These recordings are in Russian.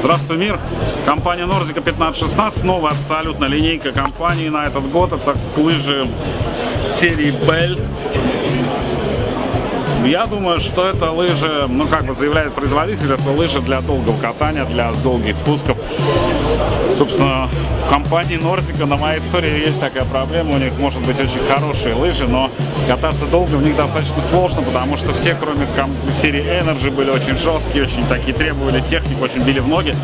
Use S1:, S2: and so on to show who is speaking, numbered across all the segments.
S1: Приветствую мир! Компания Нордика 1516, новая абсолютно линейка компании на этот год. Это лыжи серии Bell. Я думаю, что это лыжи, ну как бы заявляет производитель, это лыжи для долгого катания, для долгих спусков. Собственно, у компании Нордика на моей истории есть такая проблема, у них может быть очень хорошие лыжи, но кататься долго в них достаточно сложно, потому что все, кроме серии Energy, были очень жесткие, очень такие требовали технику, очень били в ноги.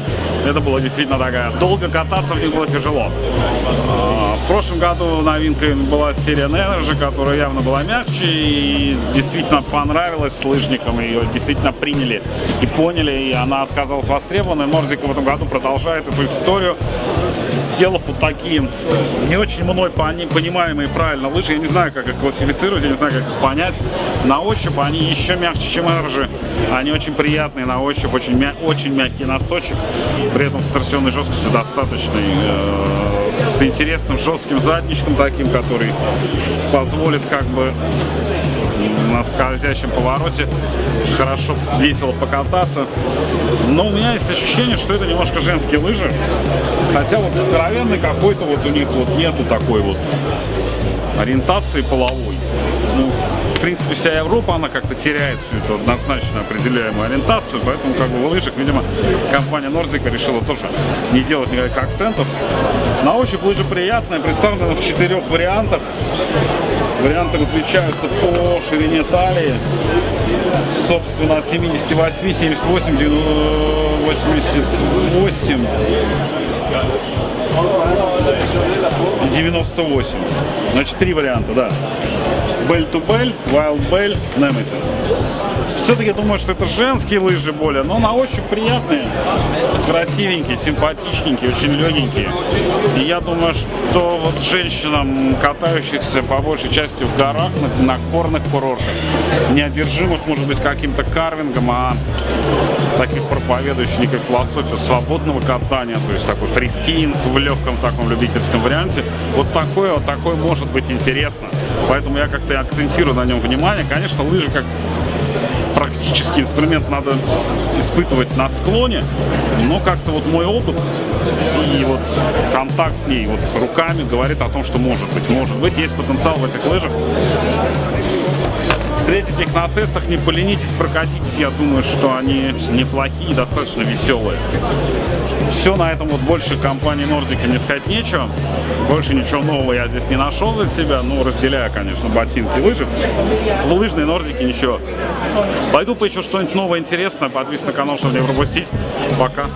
S1: Это было действительно такая, долго кататься в них было тяжело. В прошлом году новинкой была серия Energy, которая явно была мягче и действительно понравилась лыжникам, ее действительно приняли и поняли, и она оказалась востребованной. Нордика в этом году продолжает эту историю сделав вот такие не очень мной понимаемые правильно лыжи. Я не знаю, как их классифицировать, я не знаю, как их понять. На ощупь они еще мягче, чем эржи. Они очень приятные на ощупь, очень, мя очень мягкий носочек. При этом с торсионной жесткостью достаточной. С интересным жестким задничком таким, который позволит как бы на скользящем повороте хорошо, весело покататься. Но у меня есть ощущение, что это немножко женские лыжи. Хотя вот здоровенный какой-то вот у них вот нету такой вот ориентации половой. Ну, принципе, вся Европа, она как-то теряет всю эту однозначно определяемую ориентацию, поэтому как бы в лыжах, видимо, компания Нордика решила тоже не делать никаких акцентов. На ощупь лыжа приятная, представлена в четырех вариантах. Варианты различаются по ширине талии. Собственно, от 78, 78, 88 98. Значит, три варианта, да. Belle to Belle, Wild Belle, Nemesis. Все-таки думаю, что это женские лыжи более, но на ощупь приятные, красивенькие, симпатичненькие, очень легенькие. И я думаю, что вот женщинам, катающихся по большей части в горах, на, на горных курортах, не одержимых, может быть, каким-то карвингом, а таких проповедующих некой философию свободного катания, то есть такой freeskiing в легком таком любительском варианте, вот такое, вот такое может быть интересно. Поэтому я как-то акцентирую на нем внимание. Конечно, лыжи как практический инструмент надо испытывать на склоне, но как-то вот мой опыт и вот контакт с ней вот руками говорит о том, что может быть, может быть, есть потенциал в этих лыжах. Встретить их на тестах, не поленитесь, прокатитесь, я думаю, что они неплохие, достаточно веселые. Все на этом вот больше компании Нордика не сказать нечего. Больше ничего нового я здесь не нашел для себя, ну, разделяя, конечно, ботинки и лыжи. В лыжной Нордике ничего. Пойду поищу что-нибудь новое, интересное, подписывайтесь на канал, чтобы не пропустить. Пока.